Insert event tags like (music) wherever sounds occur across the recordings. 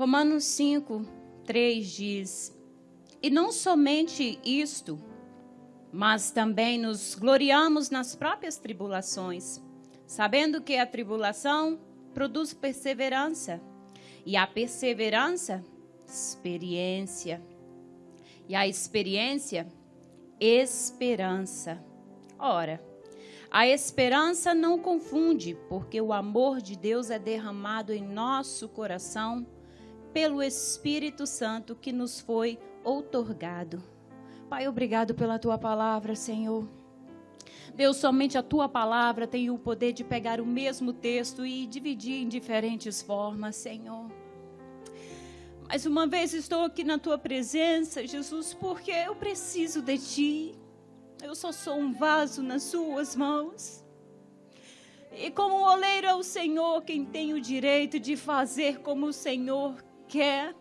Romanos 5, 3 diz: E não somente isto, mas também nos gloriamos nas próprias tribulações, sabendo que a tribulação produz perseverança, e a perseverança, experiência, e a experiência, esperança. Ora, a esperança não confunde, porque o amor de Deus é derramado em nosso coração pelo Espírito Santo que nos foi outorgado. Pai, obrigado pela tua palavra, Senhor. Deus, somente a tua palavra tem o poder de pegar o mesmo texto e dividir em diferentes formas, Senhor. Mais uma vez estou aqui na tua presença, Jesus, porque eu preciso de ti. Eu só sou um vaso nas suas mãos. E como o oleiro é o Senhor quem tem o direito de fazer como o Senhor quer.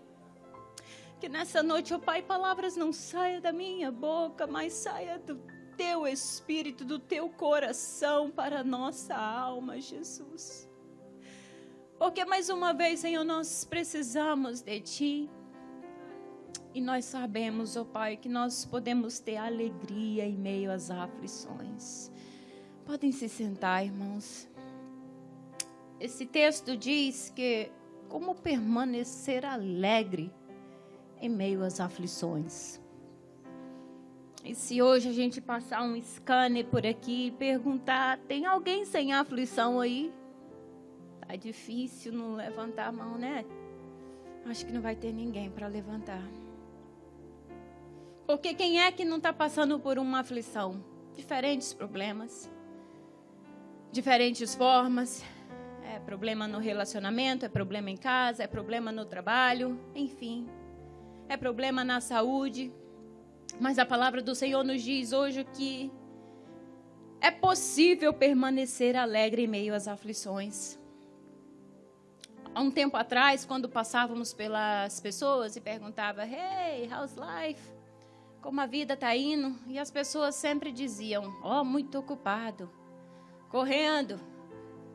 Que nessa noite, ó oh Pai, palavras não saiam da minha boca, mas saia do teu espírito, do teu coração para a nossa alma, Jesus. Porque mais uma vez, Senhor, nós precisamos de Ti. E nós sabemos, ó oh Pai, que nós podemos ter alegria em meio às aflições. Podem se sentar, irmãos. Esse texto diz que como permanecer alegre em meio às aflições. E se hoje a gente passar um scanner por aqui e perguntar: tem alguém sem aflição aí? Tá difícil não levantar a mão, né? Acho que não vai ter ninguém para levantar. Porque quem é que não está passando por uma aflição? Diferentes problemas, diferentes formas, é problema no relacionamento, é problema em casa, é problema no trabalho, enfim. É problema na saúde. Mas a palavra do Senhor nos diz hoje que é possível permanecer alegre em meio às aflições. Há um tempo atrás, quando passávamos pelas pessoas e perguntava: "Hey, how's life?" Como a vida está indo? E as pessoas sempre diziam: "Oh, muito ocupado, correndo,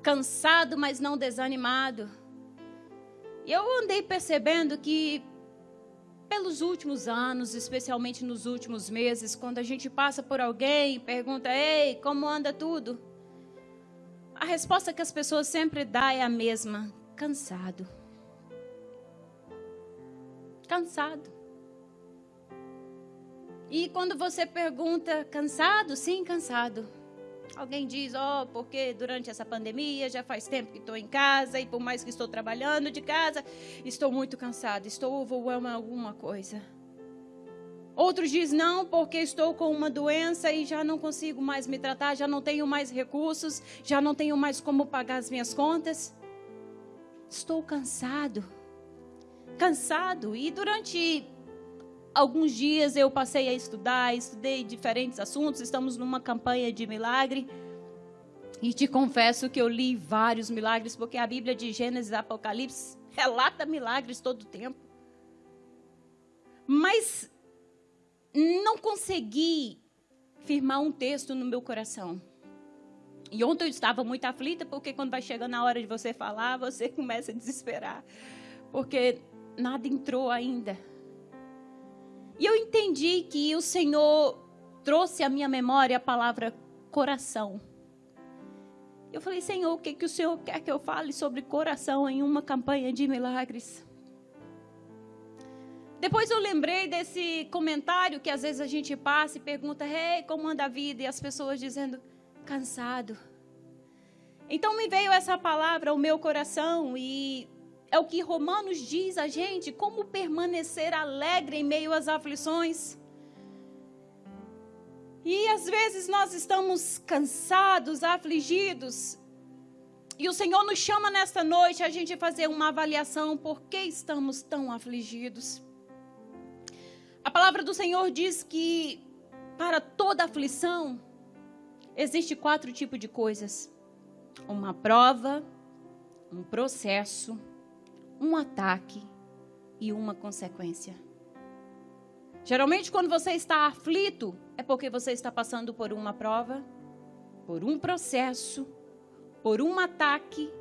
cansado, mas não desanimado. E eu andei percebendo que, pelos últimos anos, especialmente nos últimos meses, quando a gente passa por alguém e pergunta: Ei, como anda tudo? A resposta que as pessoas sempre dão é a mesma: cansado. Cansado. E quando você pergunta, cansado? Sim, cansado. Alguém diz, ó, oh, porque durante essa pandemia já faz tempo que estou em casa e por mais que estou trabalhando de casa, estou muito cansado, estou overwhelmed alguma coisa. Outros diz não, porque estou com uma doença e já não consigo mais me tratar, já não tenho mais recursos, já não tenho mais como pagar as minhas contas. Estou cansado. Cansado. E durante alguns dias eu passei a estudar, estudei diferentes assuntos, estamos numa campanha de milagre. E te confesso que eu li vários milagres, porque a Bíblia de Gênesis e Apocalipse relata milagres todo o tempo. Mas não consegui firmar um texto no meu coração. E ontem eu estava muito aflita, porque quando vai chegando a hora de você falar, você (laughs) começa a desesperar. Porque nada entrou ainda. E eu entendi que o Senhor trouxe à minha memória a palavra coração. Eu falei, Senhor, o que, que o Senhor quer que eu fale sobre coração em uma campanha de milagres? Depois eu lembrei desse comentário que às vezes a gente passa e pergunta, hey, como anda a vida? E as pessoas dizendo, cansado. Então me veio essa palavra ao meu coração e é o que Romanos diz a gente, como permanecer alegre em meio às aflições. E às vezes nós estamos cansados, afligidos. E o Senhor nos chama nesta noite a gente fazer uma avaliação por que estamos tão afligidos. A palavra do Senhor diz que para toda aflição existe quatro tipos de coisas: uma prova, um processo, um ataque e uma consequência. Geralmente, quando você está aflito, é porque você está passando por uma prova, por um processo, por um ataque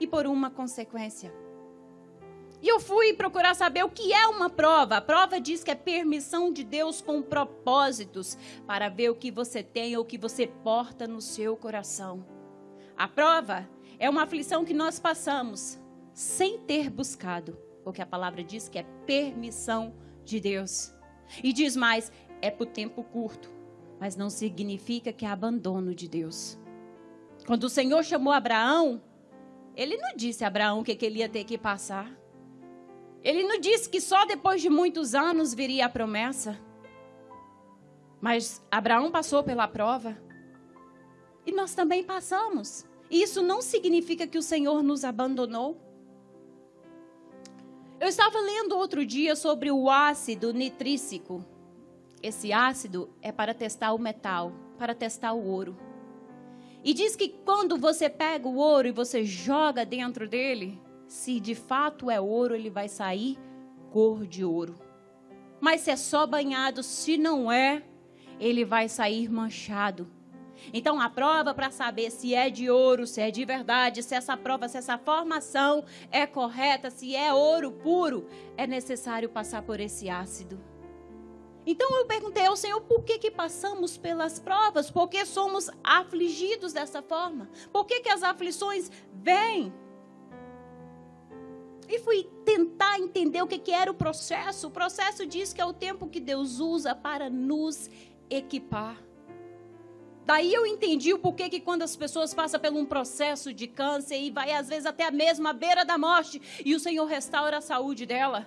e por uma consequência. E eu fui procurar saber o que é uma prova. A prova diz que é permissão de Deus com propósitos para ver o que você tem ou o que você porta no seu coração. A prova é uma aflição que nós passamos sem ter buscado, porque a palavra diz que é permissão de Deus. E diz mais, é por tempo curto, mas não significa que é abandono de Deus. Quando o Senhor chamou Abraão, ele não disse a Abraão o que, que ele ia ter que passar. Ele não disse que só depois de muitos anos viria a promessa. Mas Abraão passou pela prova. E nós também passamos. E isso não significa que o Senhor nos abandonou. Eu estava lendo outro dia sobre o ácido nitrícico. Esse ácido é para testar o metal, para testar o ouro. E diz que quando você pega o ouro e você joga dentro dele, se de fato é ouro, ele vai sair cor de ouro. Mas se é só banhado, se não é, ele vai sair manchado. Então, a prova para saber se é de ouro, se é de verdade, se essa prova, se essa formação é correta, se é ouro puro, é necessário passar por esse ácido. Então eu perguntei ao Senhor por que, que passamos pelas provas, por que somos afligidos dessa forma, por que, que as aflições vêm. E fui tentar entender o que, que era o processo. O processo diz que é o tempo que Deus usa para nos equipar. Daí eu entendi o porquê que quando as pessoas passam por um processo de câncer e vai às vezes até a mesma beira da morte e o Senhor restaura a saúde dela,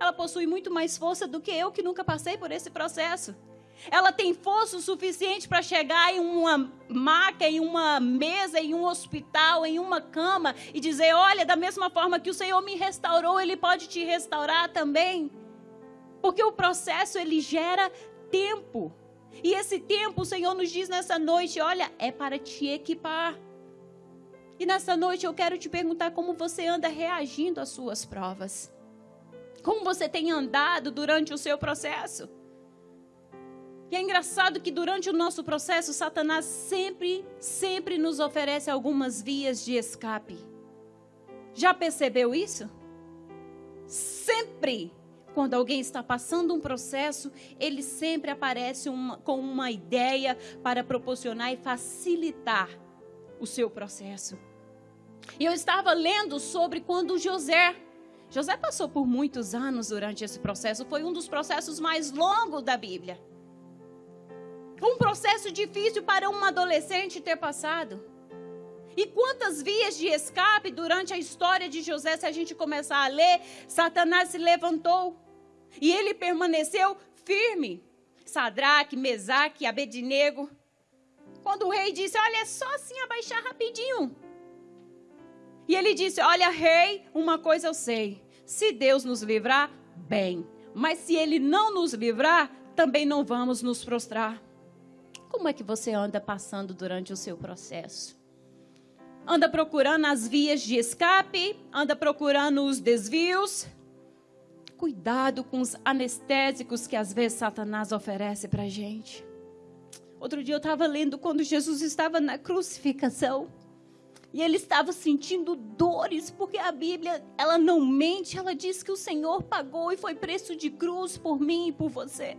ela possui muito mais força do que eu que nunca passei por esse processo. Ela tem força o suficiente para chegar em uma maca, em uma mesa, em um hospital, em uma cama e dizer: Olha, da mesma forma que o Senhor me restaurou, Ele pode te restaurar também. Porque o processo ele gera tempo. E esse tempo o Senhor nos diz nessa noite: Olha, é para te equipar. E nessa noite eu quero te perguntar como você anda reagindo às suas provas. Como você tem andado durante o seu processo. E é engraçado que durante o nosso processo, Satanás sempre, sempre nos oferece algumas vias de escape. Já percebeu isso? Sempre, quando alguém está passando um processo, ele sempre aparece uma, com uma ideia para proporcionar e facilitar o seu processo. E eu estava lendo sobre quando José José passou por muitos anos durante esse processo, foi um dos processos mais longos da Bíblia. Um processo difícil para um adolescente ter passado. E quantas vias de escape durante a história de José, se a gente começar a ler, Satanás se levantou e ele permaneceu firme. Sadraque, Mesaque, Abednego. Quando o rei disse: Olha, é só assim abaixar rapidinho. E ele disse: Olha, rei, uma coisa eu sei. Se Deus nos livrar, bem. Mas se ele não nos livrar, também não vamos nos prostrar. Como é que você anda passando durante o seu processo? Anda procurando as vias de escape? Anda procurando os desvios? Cuidado com os anestésicos que às vezes Satanás oferece para gente. Outro dia eu estava lendo quando Jesus estava na crucificação. E ele estava sentindo dores, porque a Bíblia, ela não mente, ela diz que o Senhor pagou e foi preço de cruz por mim e por você.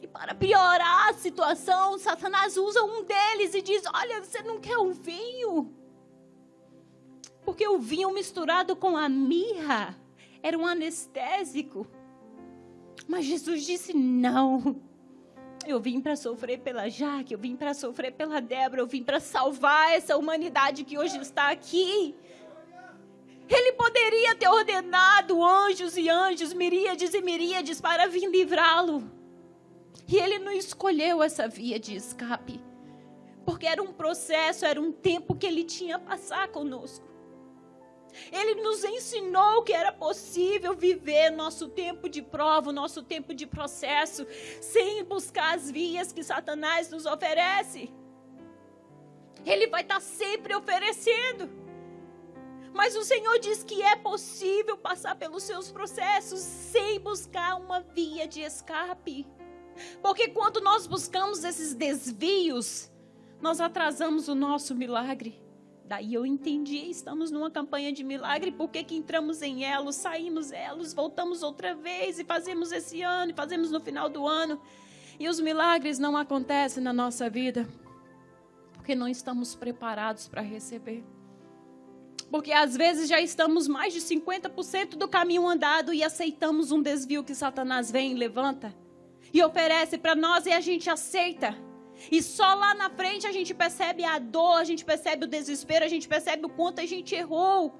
E para piorar a situação, Satanás usa um deles e diz: Olha, você não quer um vinho? Porque o vinho misturado com a mirra era um anestésico. Mas Jesus disse: Não. Eu vim para sofrer pela Jaque, eu vim para sofrer pela Débora, eu vim para salvar essa humanidade que hoje está aqui. Ele poderia ter ordenado anjos e anjos, miríades e miríades para vir livrá-lo. E ele não escolheu essa via de escape, porque era um processo, era um tempo que ele tinha a passar conosco. Ele nos ensinou que era possível viver nosso tempo de prova, nosso tempo de processo, sem buscar as vias que Satanás nos oferece. Ele vai estar sempre oferecendo. Mas o Senhor diz que é possível passar pelos seus processos sem buscar uma via de escape. Porque quando nós buscamos esses desvios, nós atrasamos o nosso milagre. Daí eu entendi, estamos numa campanha de milagre, por que, que entramos em elos, saímos elos, voltamos outra vez e fazemos esse ano, e fazemos no final do ano. E os milagres não acontecem na nossa vida porque não estamos preparados para receber. Porque às vezes já estamos mais de 50% do caminho andado e aceitamos um desvio que Satanás vem e levanta e oferece para nós e a gente aceita. E só lá na frente a gente percebe a dor, a gente percebe o desespero, a gente percebe o quanto a gente errou.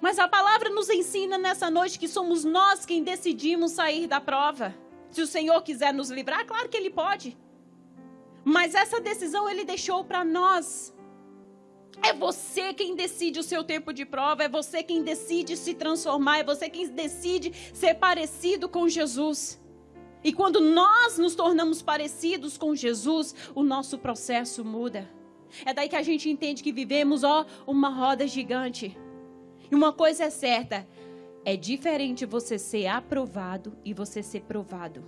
Mas a palavra nos ensina nessa noite que somos nós quem decidimos sair da prova. Se o Senhor quiser nos livrar, claro que Ele pode. Mas essa decisão Ele deixou para nós. É você quem decide o seu tempo de prova, é você quem decide se transformar, é você quem decide ser parecido com Jesus. E quando nós nos tornamos parecidos com Jesus, o nosso processo muda. É daí que a gente entende que vivemos, ó, uma roda gigante. E uma coisa é certa: é diferente você ser aprovado e você ser provado.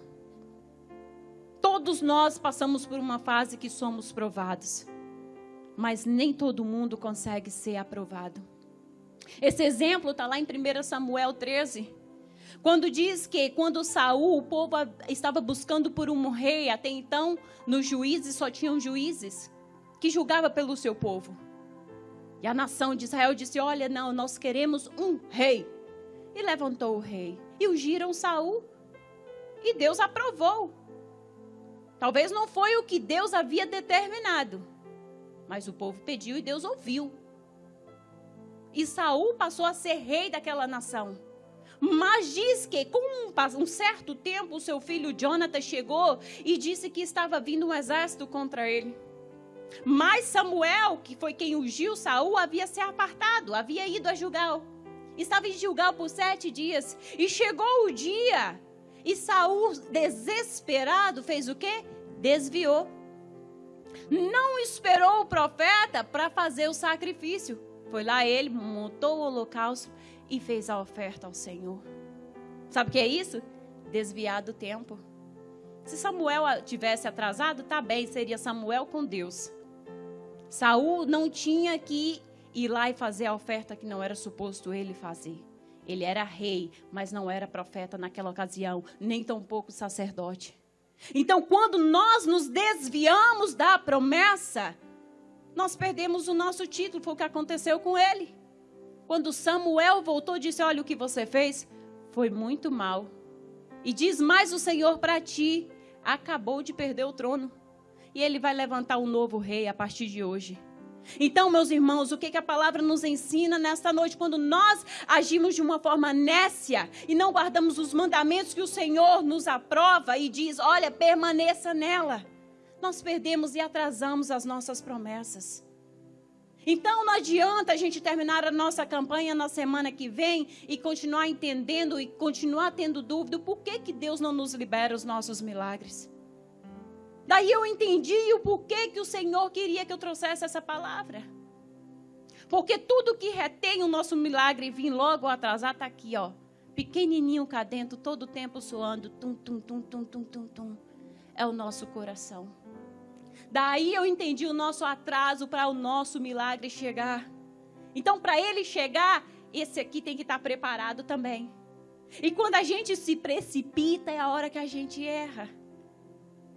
Todos nós passamos por uma fase que somos provados, mas nem todo mundo consegue ser aprovado. Esse exemplo está lá em 1 Samuel 13. Quando diz que quando Saul, o povo estava buscando por um rei, até então nos juízes só tinham juízes que julgava pelo seu povo. E a nação de Israel disse: "Olha, não, nós queremos um rei". E levantou o rei e ungiram Saul. E Deus aprovou. Talvez não foi o que Deus havia determinado, mas o povo pediu e Deus ouviu. E Saul passou a ser rei daquela nação. Mas diz que, com um certo tempo, o seu filho Jonathan chegou e disse que estava vindo um exército contra ele. Mas Samuel, que foi quem ungiu Saul, havia se apartado, havia ido a Gilgal. Estava em Gilgal por sete dias. E chegou o dia. E Saul, desesperado, fez o quê? Desviou. Não esperou o profeta para fazer o sacrifício. Foi lá ele, montou o holocausto e fez a oferta ao Senhor. Sabe o que é isso? Desviar do tempo. Se Samuel tivesse atrasado, tá bem, seria Samuel com Deus. Saul não tinha que ir lá e fazer a oferta que não era suposto ele fazer. Ele era rei, mas não era profeta naquela ocasião, nem tampouco sacerdote. Então, quando nós nos desviamos da promessa, nós perdemos o nosso título. Foi o que aconteceu com ele. Quando Samuel voltou, disse: Olha, o que você fez foi muito mal. E diz mais o Senhor para ti: acabou de perder o trono. E ele vai levantar um novo rei a partir de hoje. Então, meus irmãos, o que, que a palavra nos ensina nesta noite? Quando nós agimos de uma forma nécia e não guardamos os mandamentos que o Senhor nos aprova e diz: olha, permaneça nela, nós perdemos e atrasamos as nossas promessas. Então não adianta a gente terminar a nossa campanha na semana que vem e continuar entendendo e continuar tendo dúvida por que, que Deus não nos libera os nossos milagres. Daí eu entendi o porquê que o Senhor queria que eu trouxesse essa palavra. Porque tudo que retém o nosso milagre e vir logo atrasar está aqui, ó. Pequenininho cá dentro, todo o tempo soando. Tum, tum, tum, tum, tum, tum, tum. É o nosso coração. Daí eu entendi o nosso atraso para o nosso milagre chegar. Então, para ele chegar, esse aqui tem que estar preparado também. E quando a gente se precipita, é a hora que a gente erra.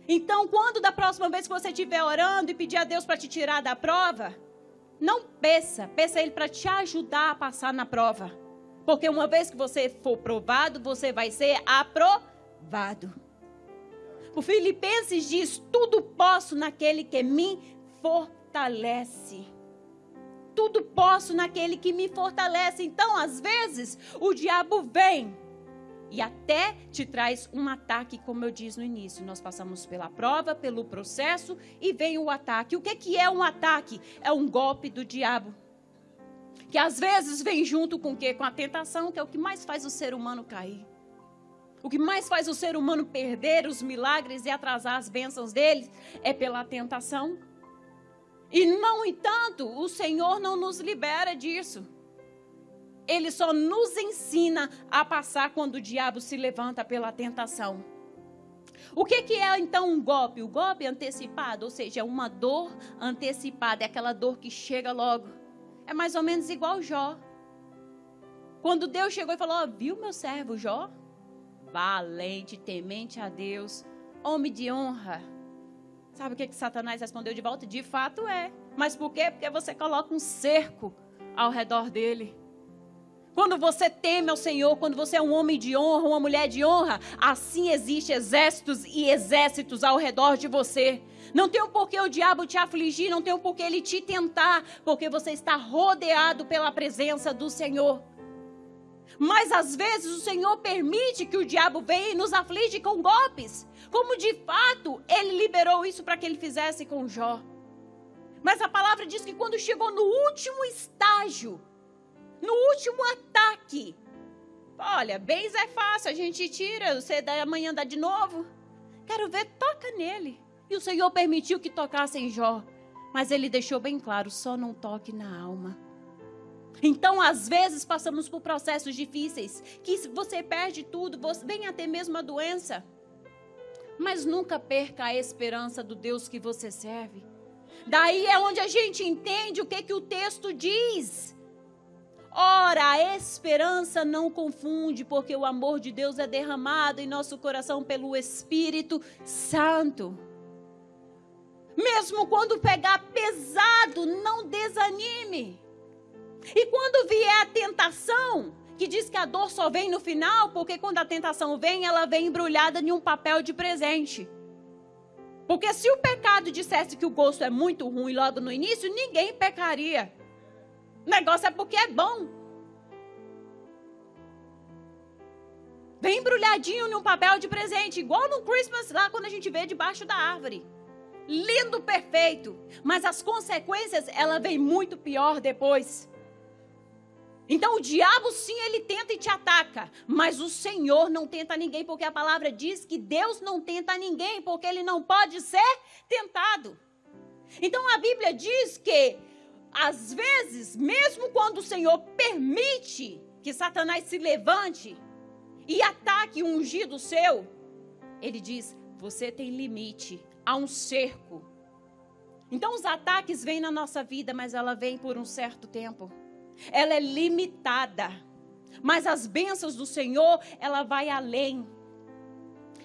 Então, quando da próxima vez que você estiver orando e pedir a Deus para te tirar da prova, não peça, peça Ele para te ajudar a passar na prova. Porque uma vez que você for provado, você vai ser aprovado. O Filipenses diz: Tudo posso naquele que me fortalece. Tudo posso naquele que me fortalece. Então, às vezes, o diabo vem e até te traz um ataque, como eu disse no início. Nós passamos pela prova, pelo processo e vem o ataque. O que, que é um ataque? É um golpe do diabo. Que às vezes vem junto com o quê? Com a tentação, que é o que mais faz o ser humano cair. O que mais faz o ser humano perder os milagres e atrasar as bênçãos dele é pela tentação. E, no entanto, o Senhor não nos libera disso. Ele só nos ensina a passar quando o diabo se levanta pela tentação. O que, que é então um golpe? O golpe antecipado, ou seja, uma dor antecipada, é aquela dor que chega logo. É mais ou menos igual Jó. Quando Deus chegou e falou: oh, Viu meu servo Jó? Valente, temente a Deus, homem de honra. Sabe o que, que Satanás respondeu de volta? De fato é. Mas por quê? Porque você coloca um cerco ao redor dele. Quando você teme ao Senhor, quando você é um homem de honra, uma mulher de honra, assim existe exércitos e exércitos ao redor de você. Não tem um porquê o diabo te afligir, não tem um porquê ele te tentar, porque você está rodeado pela presença do Senhor. Mas às vezes o Senhor permite que o diabo venha e nos aflige com golpes, como de fato ele liberou isso para que ele fizesse com Jó. Mas a palavra diz que quando chegou no último estágio, no último ataque. Olha, bens é fácil, a gente tira, você da amanhã dá de novo. Quero ver, toca nele. E o Senhor permitiu que tocasse em Jó. Mas ele deixou bem claro: só não toque na alma. Então, às vezes, passamos por processos difíceis, que você perde tudo, você vem até mesmo a doença. Mas nunca perca a esperança do Deus que você serve. Daí é onde a gente entende o que, que o texto diz. Ora, a esperança não confunde, porque o amor de Deus é derramado em nosso coração pelo Espírito Santo. Mesmo quando pegar pesado, não desanime. E quando vier a tentação, que diz que a dor só vem no final, porque quando a tentação vem, ela vem embrulhada em um papel de presente. Porque se o pecado dissesse que o gosto é muito ruim logo no início, ninguém pecaria. O negócio é porque é bom. Vem embrulhadinho num papel de presente, igual no Christmas lá quando a gente vê debaixo da árvore. Lindo, perfeito. Mas as consequências, ela vem muito pior depois. Então o diabo sim, ele tenta e te ataca, mas o Senhor não tenta ninguém, porque a palavra diz que Deus não tenta ninguém, porque ele não pode ser tentado. Então a Bíblia diz que às vezes, mesmo quando o Senhor permite que Satanás se levante e ataque um ungido seu, ele diz: você tem limite, há um cerco. Então os ataques vêm na nossa vida, mas ela vem por um certo tempo. Ela é limitada. Mas as bênçãos do Senhor, ela vai além.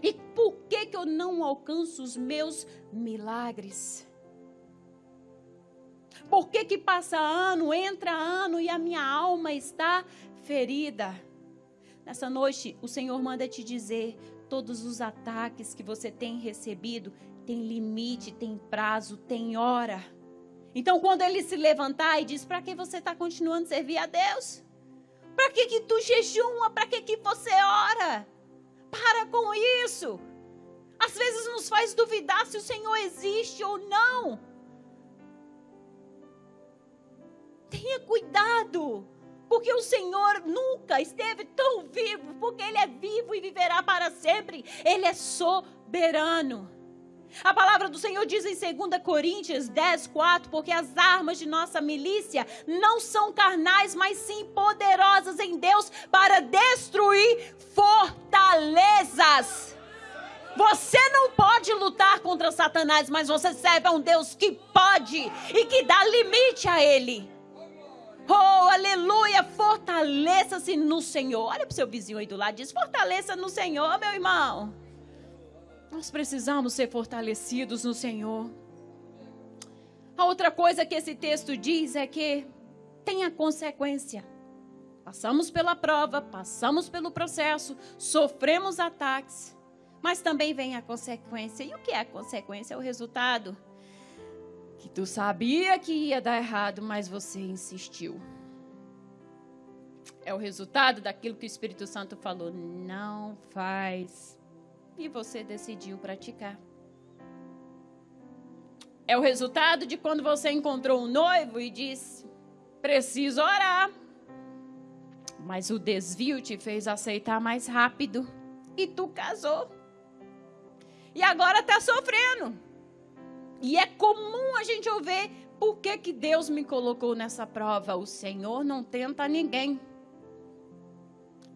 E por que que eu não alcanço os meus milagres? Por que, que passa ano, entra ano e a minha alma está ferida? Nessa noite, o Senhor manda te dizer: todos os ataques que você tem recebido tem limite, tem prazo, tem hora. Então, quando ele se levantar e diz: para que você está continuando a servir a Deus? Para que, que tu jejuma? Para que, que você ora? Para com isso. Às vezes nos faz duvidar se o Senhor existe ou não. Tenha cuidado, porque o Senhor nunca esteve tão vivo, porque Ele é vivo e viverá para sempre. Ele é soberano. A palavra do Senhor diz em 2 Coríntios 10, 4: Porque as armas de nossa milícia não são carnais, mas sim poderosas em Deus para destruir fortalezas. Você não pode lutar contra Satanás, mas você serve a um Deus que pode e que dá limite a ele. Oh, aleluia! Fortaleça-se no Senhor. Olha para o seu vizinho aí do lado diz: Fortaleça no Senhor, meu irmão. Nós precisamos ser fortalecidos no Senhor. A outra coisa que esse texto diz é que tem a consequência. Passamos pela prova, passamos pelo processo, sofremos ataques, mas também vem a consequência. E o que é a consequência? É o resultado que tu sabia que ia dar errado, mas você insistiu. É o resultado daquilo que o Espírito Santo falou, não faz. E você decidiu praticar. É o resultado de quando você encontrou um noivo e disse: preciso orar. Mas o desvio te fez aceitar mais rápido. E tu casou. E agora está sofrendo. E é comum a gente ouvir por que, que Deus me colocou nessa prova. O Senhor não tenta ninguém.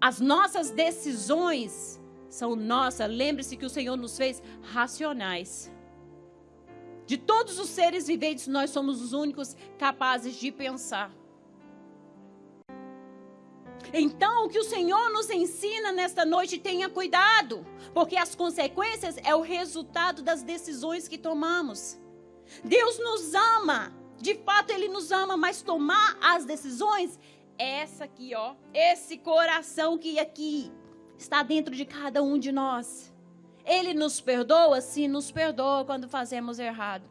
As nossas decisões são nossas. Lembre-se que o Senhor nos fez racionais. De todos os seres viventes, nós somos os únicos capazes de pensar. Então, o que o Senhor nos ensina nesta noite, tenha cuidado, porque as consequências é o resultado das decisões que tomamos. Deus nos ama, de fato Ele nos ama, mas tomar as decisões é essa aqui, ó, esse coração que aqui está dentro de cada um de nós. Ele nos perdoa? Sim, nos perdoa quando fazemos errado.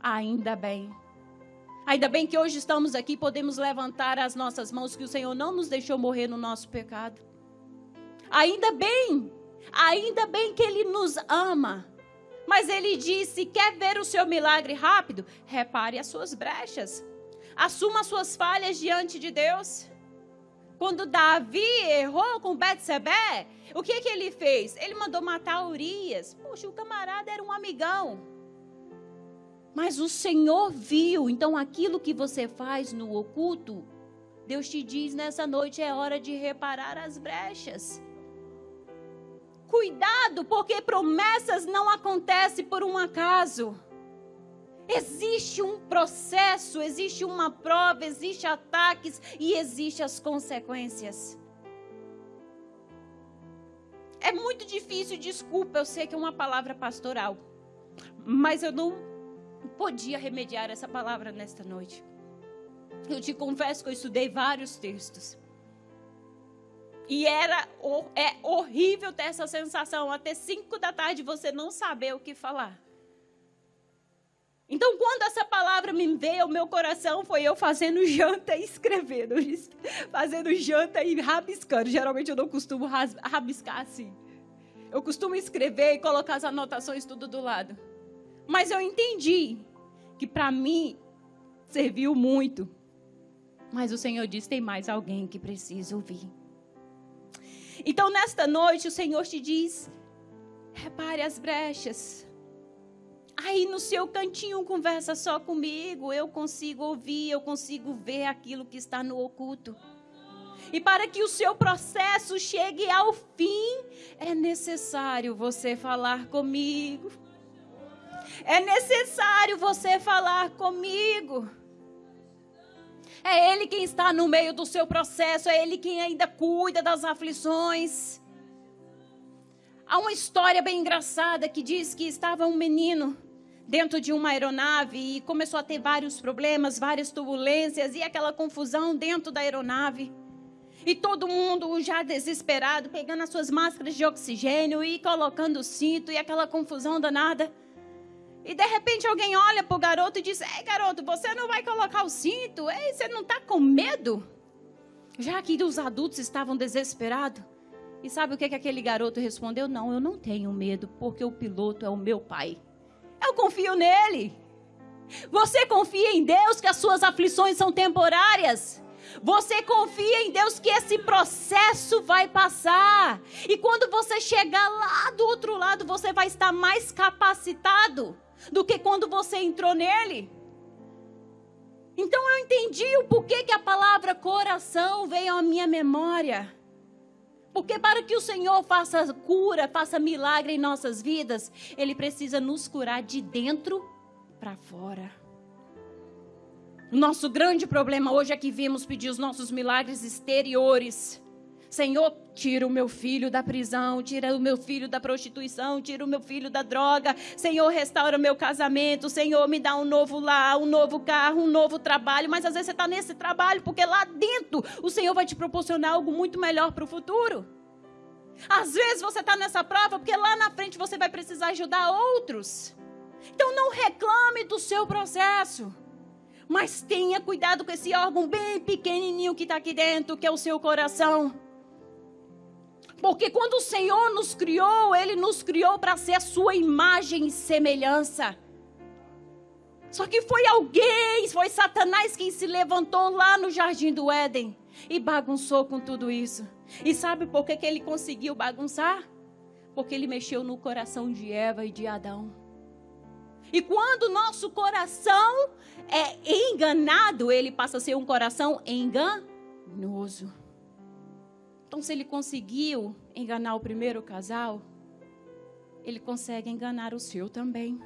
Ainda bem. Ainda bem que hoje estamos aqui, podemos levantar as nossas mãos, que o Senhor não nos deixou morrer no nosso pecado. Ainda bem, ainda bem que Ele nos ama. Mas Ele disse: quer ver o seu milagre rápido? Repare as suas brechas. Assuma as suas falhas diante de Deus. Quando Davi errou com Betsebé, o que, que ele fez? Ele mandou matar Urias. Poxa, o camarada era um amigão. Mas o Senhor viu, então aquilo que você faz no oculto, Deus te diz nessa noite é hora de reparar as brechas. Cuidado, porque promessas não acontecem por um acaso. Existe um processo, existe uma prova, existe ataques e existe as consequências. É muito difícil, desculpa, eu sei que é uma palavra pastoral, mas eu não podia remediar essa palavra nesta noite. Eu te confesso que eu estudei vários textos. E era é horrível ter essa sensação, até cinco da tarde você não saber o que falar. Então, quando essa palavra me veio ao meu coração, foi eu fazendo janta e escrevendo. (laughs) Fazendo janta e rabiscando. Geralmente eu não costumo rabiscar assim. Eu costumo escrever e colocar as anotações tudo do lado. Mas eu entendi que para mim serviu muito. Mas o Senhor diz: tem mais alguém que precisa ouvir. Então, nesta noite, o Senhor te diz: repare as brechas. Aí no seu cantinho, conversa só comigo. Eu consigo ouvir, eu consigo ver aquilo que está no oculto. E para que o seu processo chegue ao fim, é necessário você falar comigo. É necessário você falar comigo. É Ele quem está no meio do seu processo, é Ele quem ainda cuida das aflições. Há uma história bem engraçada que diz que estava um menino dentro de uma aeronave e começou a ter vários problemas, várias turbulências e aquela confusão dentro da aeronave. E todo mundo já desesperado, pegando as suas máscaras de oxigênio e colocando o cinto e aquela confusão danada. E de repente alguém olha para o garoto e diz: Ei, garoto, você não vai colocar o cinto? Ei, você não está com medo? Já que os adultos estavam desesperados. E sabe o que, que aquele garoto respondeu? Não, eu não tenho medo, porque o piloto é o meu pai. Eu confio nele. Você confia em Deus que as suas aflições são temporárias? Você confia em Deus que esse processo vai passar. E quando você chegar lá do outro lado, você vai estar mais capacitado do que quando você entrou nele. Então eu entendi o porquê que a palavra coração veio à minha memória. Porque para que o Senhor faça cura, faça milagre em nossas vidas, Ele precisa nos curar de dentro para fora. O nosso grande problema hoje é que vimos pedir os nossos milagres exteriores. Senhor, tira o meu filho da prisão, tira o meu filho da prostituição, tira o meu filho da droga. Senhor, restaura o meu casamento. Senhor, me dá um novo lar, um novo carro, um novo trabalho. Mas às vezes você está nesse trabalho porque lá dentro o Senhor vai te proporcionar algo muito melhor para o futuro. Às vezes você está nessa prova porque lá na frente você vai precisar ajudar outros. Então não reclame do seu processo. Mas tenha cuidado com esse órgão bem pequenininho que está aqui dentro, que é o seu coração. Porque quando o Senhor nos criou, Ele nos criou para ser a sua imagem e semelhança. Só que foi alguém, foi Satanás quem se levantou lá no jardim do Éden e bagunçou com tudo isso. E sabe por que, que ele conseguiu bagunçar? Porque ele mexeu no coração de Eva e de Adão. E quando o nosso coração é enganado, ele passa a ser um coração enganoso. Então, se ele conseguiu enganar o primeiro casal, ele consegue enganar o seu também.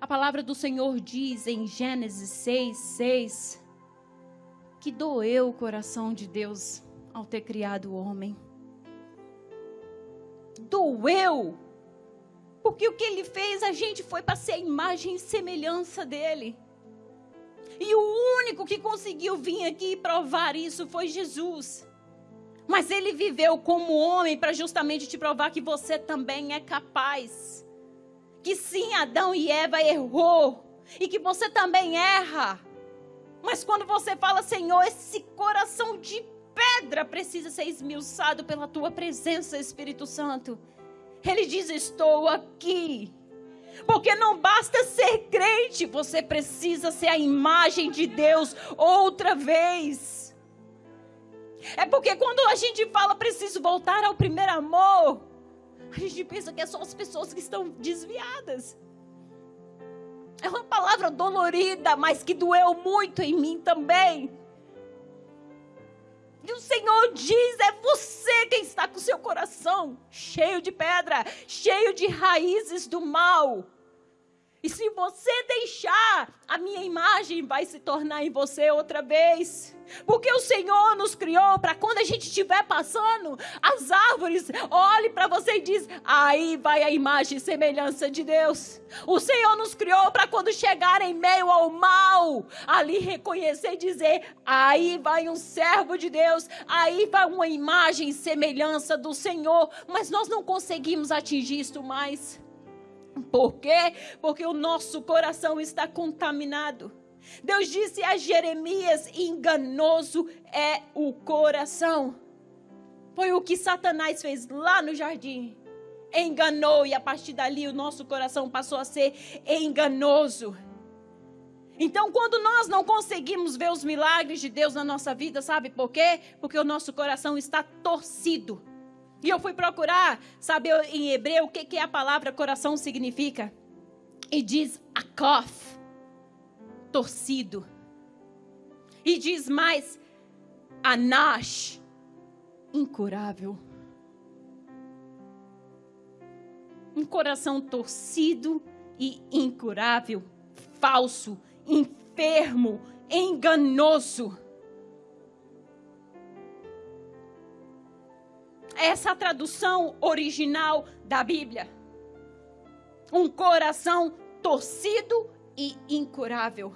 A palavra do Senhor diz em Gênesis 6, 6, que doeu o coração de Deus ao ter criado o homem. Doeu! Porque o que ele fez, a gente foi para ser a imagem e semelhança dele. E o único que conseguiu vir aqui e provar isso foi Jesus. Mas ele viveu como homem para justamente te provar que você também é capaz. Que sim, Adão e Eva errou. E que você também erra. Mas quando você fala, Senhor, esse coração de pedra precisa ser esmiuçado pela tua presença, Espírito Santo. Ele diz: Estou aqui. Porque não basta ser crente, você precisa ser a imagem de Deus outra vez. É porque quando a gente fala preciso voltar ao primeiro amor, a gente pensa que é só as pessoas que estão desviadas. É uma palavra dolorida, mas que doeu muito em mim também. E o Senhor diz: é você quem está com o seu coração cheio de pedra, cheio de raízes do mal. E se você deixar, a minha imagem vai se tornar em você outra vez. Porque o Senhor nos criou para quando a gente estiver passando, as árvores olhe para você e diz: "Aí vai a imagem e semelhança de Deus". O Senhor nos criou para quando chegar em meio ao mal, ali reconhecer e dizer: "Aí vai um servo de Deus, aí vai uma imagem e semelhança do Senhor". Mas nós não conseguimos atingir isto mais. Por quê? Porque o nosso coração está contaminado. Deus disse a Jeremias: enganoso é o coração. Foi o que Satanás fez lá no jardim. Enganou, e a partir dali o nosso coração passou a ser enganoso. Então, quando nós não conseguimos ver os milagres de Deus na nossa vida, sabe por quê? Porque o nosso coração está torcido. E eu fui procurar saber em hebreu o que, que a palavra coração significa. E diz akof, torcido. E diz mais anash, incurável. Um coração torcido e incurável, falso, enfermo, enganoso. Essa tradução original da Bíblia. Um coração torcido e incurável.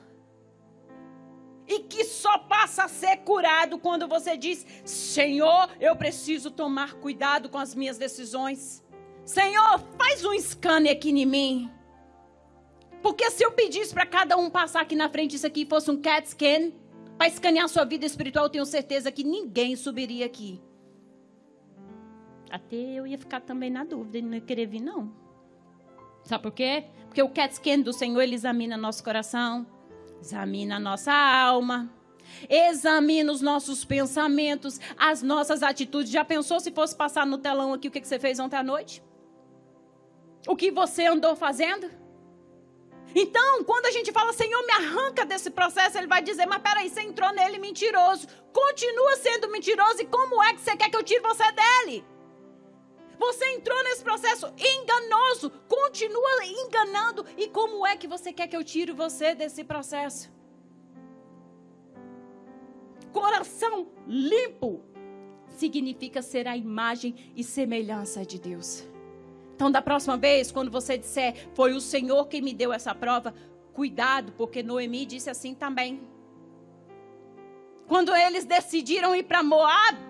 E que só passa a ser curado quando você diz: Senhor, eu preciso tomar cuidado com as minhas decisões. Senhor, faz um scanner aqui em mim. Porque se eu pedisse para cada um passar aqui na frente, isso aqui fosse um CAT scan, para escanear sua vida espiritual, tenho certeza que ninguém subiria aqui. Até eu ia ficar também na dúvida e não ia querer vir, não. Sabe por quê? Porque o cat scan do Senhor, ele examina nosso coração, examina a nossa alma, examina os nossos pensamentos, as nossas atitudes. Já pensou se fosse passar no telão aqui o que você fez ontem à noite? O que você andou fazendo? Então, quando a gente fala, Senhor, me arranca desse processo, ele vai dizer, mas peraí, você entrou nele mentiroso. Continua sendo mentiroso e como é que você quer que eu tire você dele? Você entrou nesse processo enganoso, continua enganando. E como é que você quer que eu tire você desse processo? Coração limpo significa ser a imagem e semelhança de Deus. Então, da próxima vez, quando você disser, foi o Senhor quem me deu essa prova, cuidado, porque Noemi disse assim também. Quando eles decidiram ir para Moab,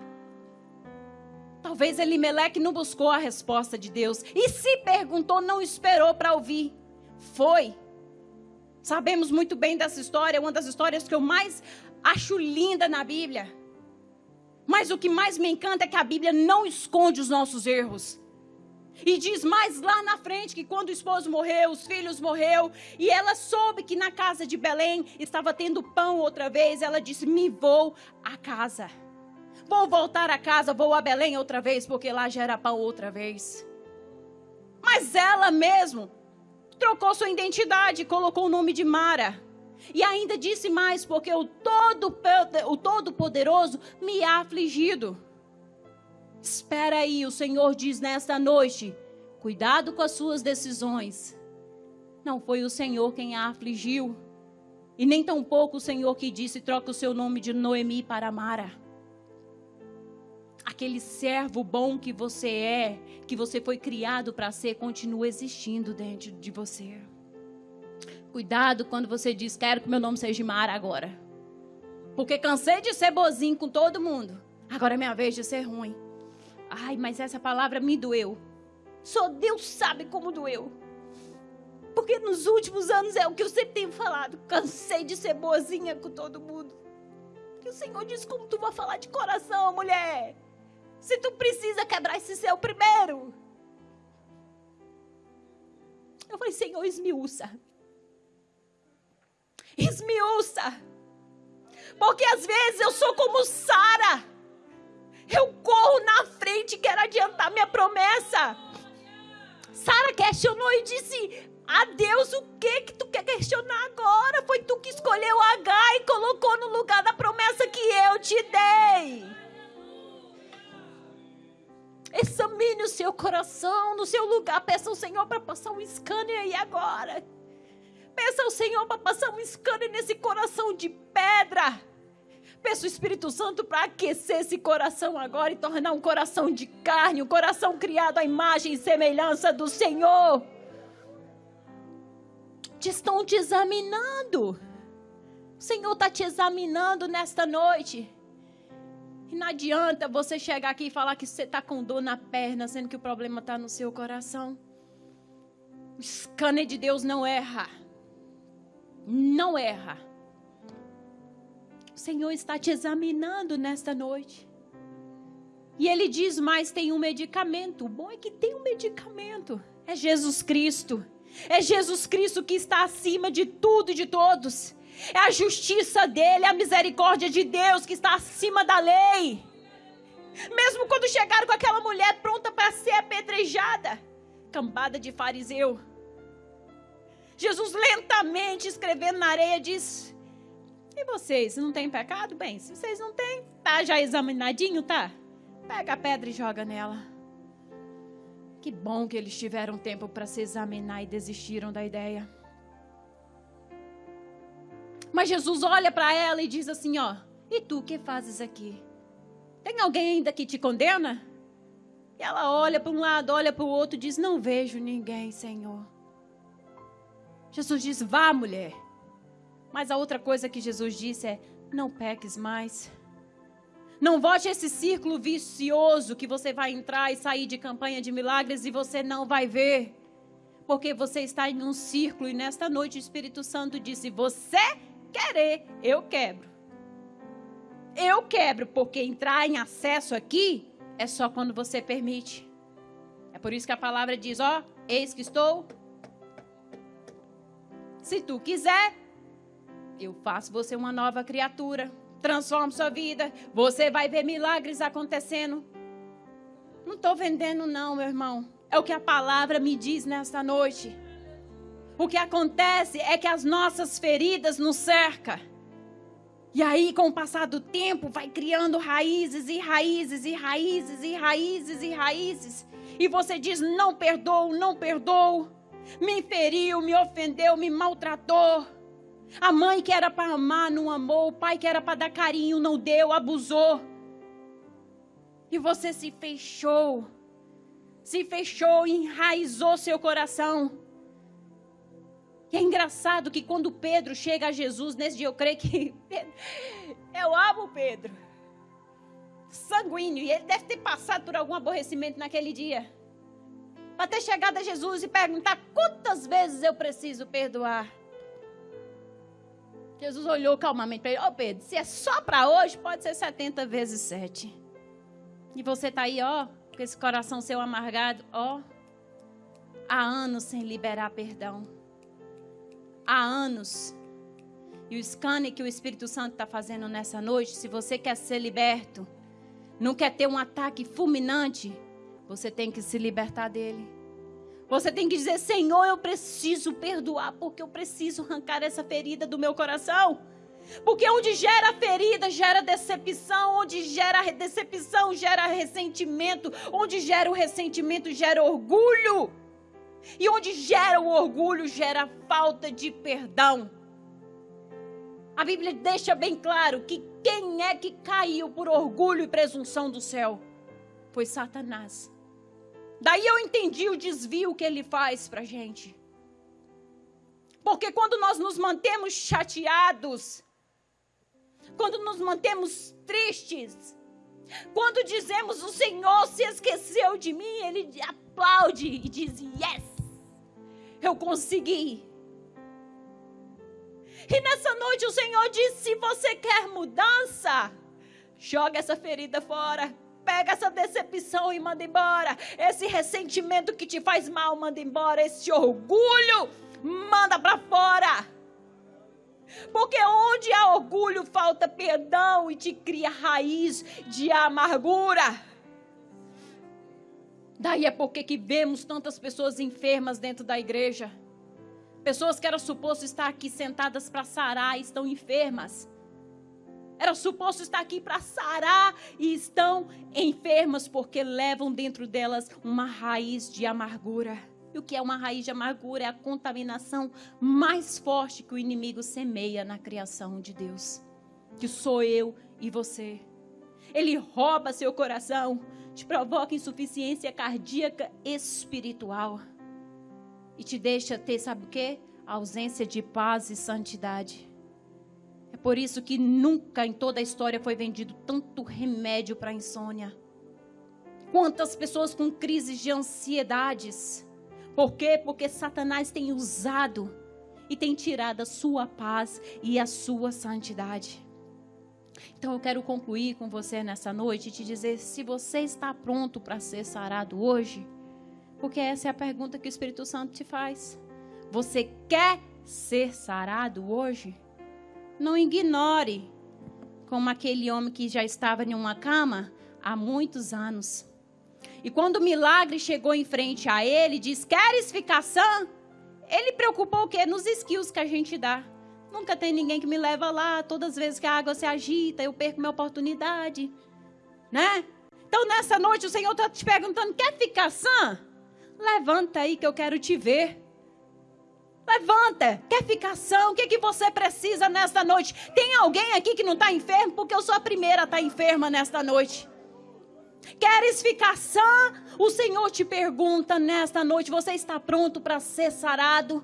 Talvez Elimeleque não buscou a resposta de Deus. E se perguntou, não esperou para ouvir. Foi. Sabemos muito bem dessa história, uma das histórias que eu mais acho linda na Bíblia. Mas o que mais me encanta é que a Bíblia não esconde os nossos erros. E diz mais lá na frente que quando o esposo morreu, os filhos morreu, e ela soube que na casa de Belém estava tendo pão outra vez, ela disse: "Me vou à casa". Vou voltar a casa, vou a Belém outra vez, porque lá já era pão outra vez. Mas ela mesmo trocou sua identidade, colocou o nome de Mara. E ainda disse mais, porque o todo o todo-poderoso me ha afligido. Espera aí, o Senhor diz nesta noite: cuidado com as suas decisões. Não foi o Senhor quem a afligiu. E nem tampouco o Senhor que disse: troca o seu nome de Noemi para Mara. Aquele servo bom que você é, que você foi criado para ser, continua existindo dentro de você. Cuidado quando você diz: quero que meu nome seja Mara agora. Porque cansei de ser bozinho com todo mundo. Agora é minha vez de ser ruim. Ai, mas essa palavra me doeu. Só Deus sabe como doeu. Porque nos últimos anos é o que eu sempre tenho falado. Cansei de ser boazinha com todo mundo. E o Senhor diz como tu vai falar de coração, mulher. Se tu precisa quebrar esse céu primeiro. Eu falei, Senhor, esmiuça. Esmiuça. Porque às vezes eu sou como Sara. Eu corro na frente e quero adiantar minha promessa. Sara questionou e disse: a Deus, o que que tu quer questionar agora? Foi tu que escolheu H e colocou no lugar da promessa que eu te dei. Examine o seu coração no seu lugar. Peça ao Senhor para passar um scanner aí agora. Peça ao Senhor para passar um scanner nesse coração de pedra. Peça o Espírito Santo para aquecer esse coração agora e tornar um coração de carne, um coração criado à imagem e semelhança do Senhor te estão te examinando. O Senhor está te examinando nesta noite. E não adianta você chegar aqui e falar que você está com dor na perna, sendo que o problema está no seu coração. O scanner de Deus não erra. Não erra. O Senhor está te examinando nesta noite. E Ele diz mais: tem um medicamento. O bom é que tem um medicamento. É Jesus Cristo. É Jesus Cristo que está acima de tudo e de todos. É a justiça dele, a misericórdia de Deus que está acima da lei. Mesmo quando chegaram com aquela mulher pronta para ser apedrejada, cambada de fariseu. Jesus lentamente escrevendo na areia diz: E vocês, não têm pecado? Bem, se vocês não têm, tá já examinadinho, tá? Pega a pedra e joga nela. Que bom que eles tiveram tempo para se examinar e desistiram da ideia. Mas Jesus olha para ela e diz assim: Ó, e tu que fazes aqui? Tem alguém ainda que te condena? E ela olha para um lado, olha para o outro e diz: Não vejo ninguém, Senhor. Jesus diz: Vá, mulher. Mas a outra coisa que Jesus disse é: Não peques mais. Não volte esse círculo vicioso que você vai entrar e sair de campanha de milagres e você não vai ver. Porque você está em um círculo e nesta noite o Espírito Santo disse: Você querer, eu quebro. Eu quebro, porque entrar em acesso aqui é só quando você permite. É por isso que a palavra diz: Ó, eis que estou. Se tu quiser, eu faço você uma nova criatura transforma sua vida. Você vai ver milagres acontecendo. Não estou vendendo, não, meu irmão. É o que a palavra me diz nesta noite. O que acontece é que as nossas feridas nos cercam. E aí, com o passar do tempo, vai criando raízes e raízes e raízes e raízes e raízes. E você diz: não perdoo, não perdoo. Me feriu, me ofendeu, me maltratou. A mãe que era para amar não amou, o pai que era para dar carinho não deu, abusou. E você se fechou. Se fechou, enraizou seu coração. E é engraçado que quando Pedro chega a Jesus, nesse dia eu creio que. (laughs) eu amo Pedro. Sanguíneo. E ele deve ter passado por algum aborrecimento naquele dia. Para ter chegado a Jesus e perguntar quantas vezes eu preciso perdoar. Jesus olhou calmamente para ele: Ó oh, Pedro, se é só para hoje, pode ser 70 vezes 7. E você está aí, ó, com esse coração seu amargado, ó, há anos sem liberar perdão. Há anos. E o scanner que o Espírito Santo está fazendo nessa noite, se você quer ser liberto, não quer ter um ataque fulminante, você tem que se libertar dele. Você tem que dizer: Senhor, eu preciso perdoar, porque eu preciso arrancar essa ferida do meu coração. Porque onde gera ferida, gera decepção. Onde gera decepção, gera ressentimento. Onde gera o ressentimento, gera orgulho. E onde gera o orgulho, gera falta de perdão. A Bíblia deixa bem claro que quem é que caiu por orgulho e presunção do céu? Foi Satanás. Daí eu entendi o desvio que ele faz para gente. Porque quando nós nos mantemos chateados, quando nos mantemos tristes, quando dizemos o Senhor se esqueceu de mim, ele aplaude e diz: Yes, eu consegui. E nessa noite o Senhor diz: se você quer mudança, joga essa ferida fora. Pega essa decepção e manda embora. Esse ressentimento que te faz mal, manda embora. Esse orgulho, manda para fora. Porque onde há orgulho, falta perdão e te cria raiz de amargura. Daí é porque que vemos tantas pessoas enfermas dentro da igreja. Pessoas que era suposto estar aqui sentadas para sarar estão enfermas. Era suposto estar aqui para sarar e estão enfermas porque levam dentro delas uma raiz de amargura. E o que é uma raiz de amargura? É a contaminação mais forte que o inimigo semeia na criação de Deus. Que sou eu e você. Ele rouba seu coração, te provoca insuficiência cardíaca espiritual e te deixa ter, sabe o quê? A ausência de paz e santidade. É por isso que nunca em toda a história foi vendido tanto remédio para insônia. Quantas pessoas com crises de ansiedades por quê? Porque Satanás tem usado e tem tirado a sua paz e a sua santidade. Então eu quero concluir com você nessa noite e te dizer se você está pronto para ser sarado hoje, porque essa é a pergunta que o Espírito Santo te faz. Você quer ser sarado hoje? Não ignore como aquele homem que já estava em uma cama há muitos anos e quando o milagre chegou em frente a ele, diz: Queres ficar sã? Ele preocupou o quê? Nos skills que a gente dá. Nunca tem ninguém que me leva lá. Todas as vezes que a água se agita, eu perco minha oportunidade. Né? Então, nessa noite, o Senhor está te perguntando: quer ficar sã? Levanta aí que eu quero te ver. Levanta, quer ficar sã? O que, que você precisa nesta noite? Tem alguém aqui que não está enfermo? Porque eu sou a primeira a estar tá enferma nesta noite. Queres ficar sã? O Senhor te pergunta nesta noite: você está pronto para ser sarado?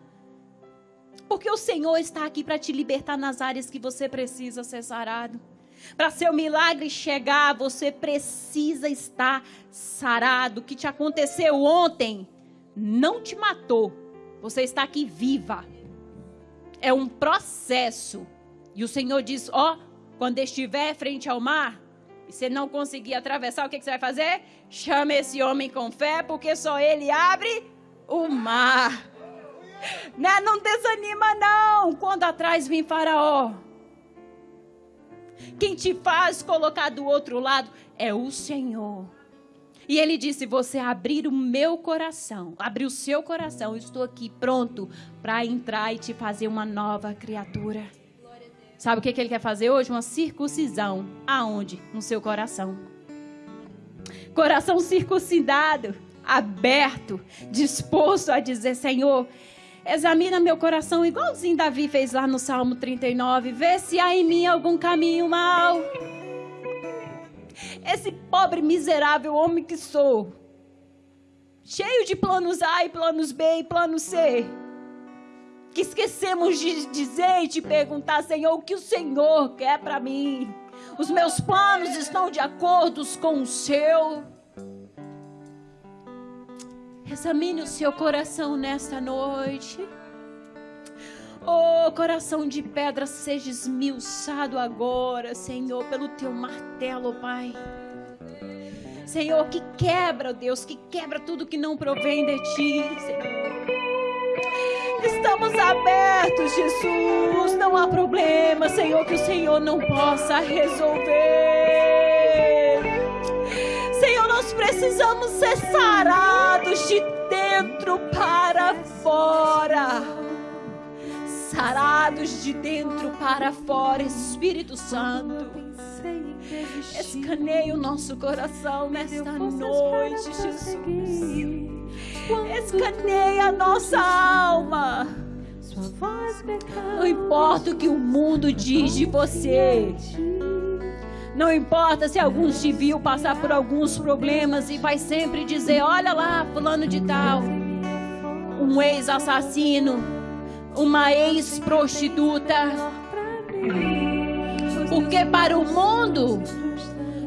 Porque o Senhor está aqui para te libertar nas áreas que você precisa ser sarado. Para seu milagre chegar, você precisa estar sarado. O que te aconteceu ontem não te matou. Você está aqui viva. É um processo. E o Senhor diz: Ó, oh, quando estiver frente ao mar, e você não conseguir atravessar, o que, que você vai fazer? Chama esse homem com fé, porque só ele abre o mar. (laughs) Né? Não desanima, não. Quando atrás vem Faraó. Quem te faz colocar do outro lado é o Senhor. E ele disse: Você abrir o meu coração, abrir o seu coração, eu estou aqui pronto para entrar e te fazer uma nova criatura. Sabe o que, que ele quer fazer hoje? Uma circuncisão. Aonde? No seu coração. Coração circuncidado, aberto, disposto a dizer: Senhor, examina meu coração, igualzinho Davi fez lá no Salmo 39. Vê se há em mim algum caminho mal. Esse pobre, miserável homem que sou, cheio de planos A e planos B e planos C que esquecemos de dizer e de perguntar, Senhor, o que o Senhor quer para mim? Os meus planos estão de acordo com o seu? Examine o seu coração nesta noite. Oh, coração de pedra, seja esmiuçado agora, Senhor, pelo teu martelo, Pai. Senhor, que quebra, Deus, que quebra tudo que não provém de ti, Senhor. Estamos abertos, Jesus. Não há problema, Senhor, que o Senhor não possa resolver. Precisamos ser sarados de dentro para fora. Sarados de dentro para fora, Espírito Santo. Escaneie o nosso coração nesta noite, Jesus. Escaneie a nossa alma. Não importa o que o mundo diz de você. Não importa se alguns te viu passar por alguns problemas e vai sempre dizer: olha lá, fulano de tal, um ex-assassino, uma ex-prostituta. Porque para o mundo,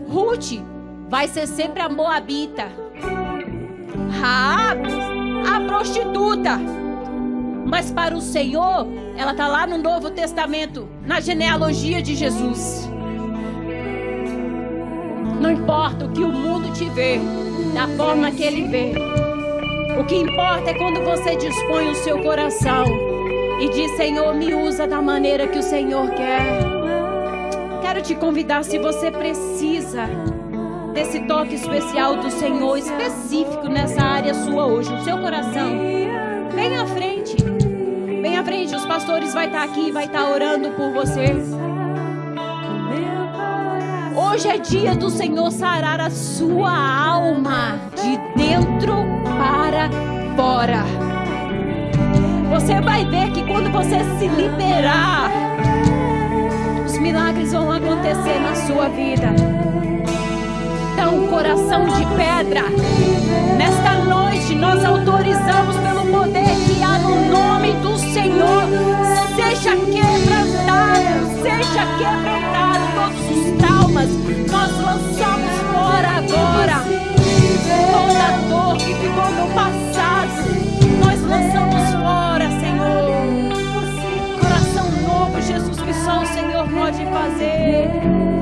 Ruth vai ser sempre a moabita, Raab, a prostituta. Mas para o Senhor, ela está lá no Novo Testamento, na genealogia de Jesus. Não importa o que o mundo te vê, da forma que ele vê. O que importa é quando você dispõe o seu coração e diz: Senhor, me usa da maneira que o Senhor quer. Quero te convidar, se você precisa desse toque especial do Senhor, específico nessa área sua hoje, no seu coração, vem à frente. Vem à frente, os pastores vai estar aqui, vai estar orando por você. Hoje é dia do Senhor sarar a sua alma de dentro para fora. Você vai ver que quando você se liberar, os milagres vão acontecer na sua vida. Então, coração de pedra, nesta noite nós autorizamos pelo poder que há no nome do Senhor, seja quebrantado, seja quebrantado nós lançamos fora agora toda dor que ficou no passado, nós lançamos fora, Senhor. Coração novo, Jesus, que só o Senhor pode fazer.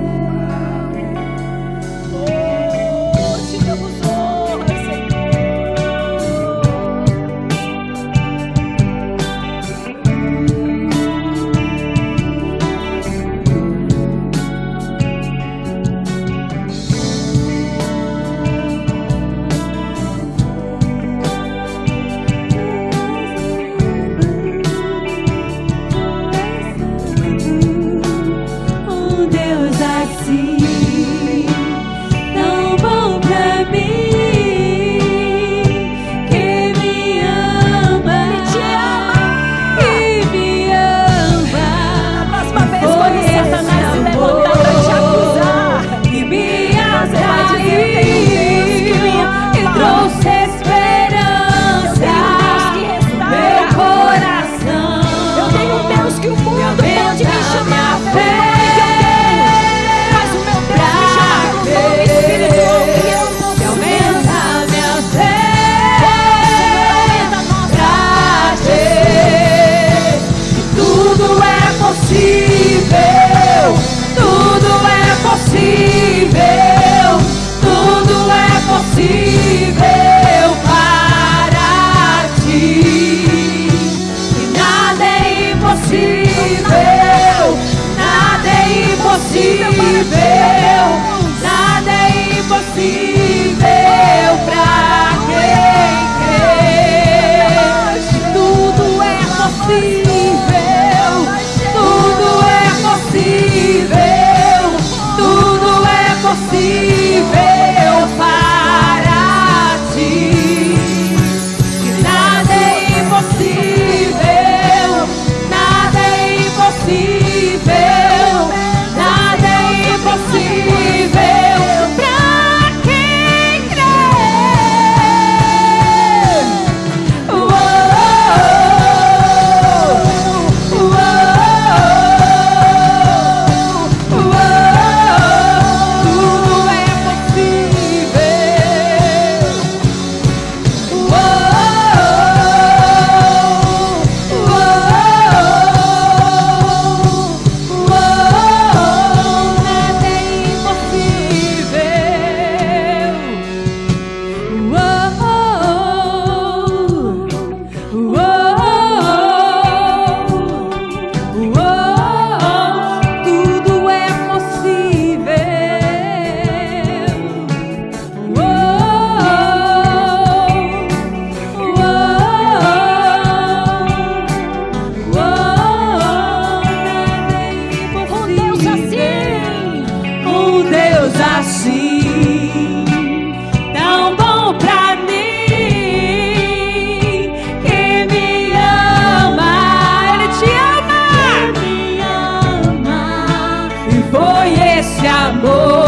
esse amor.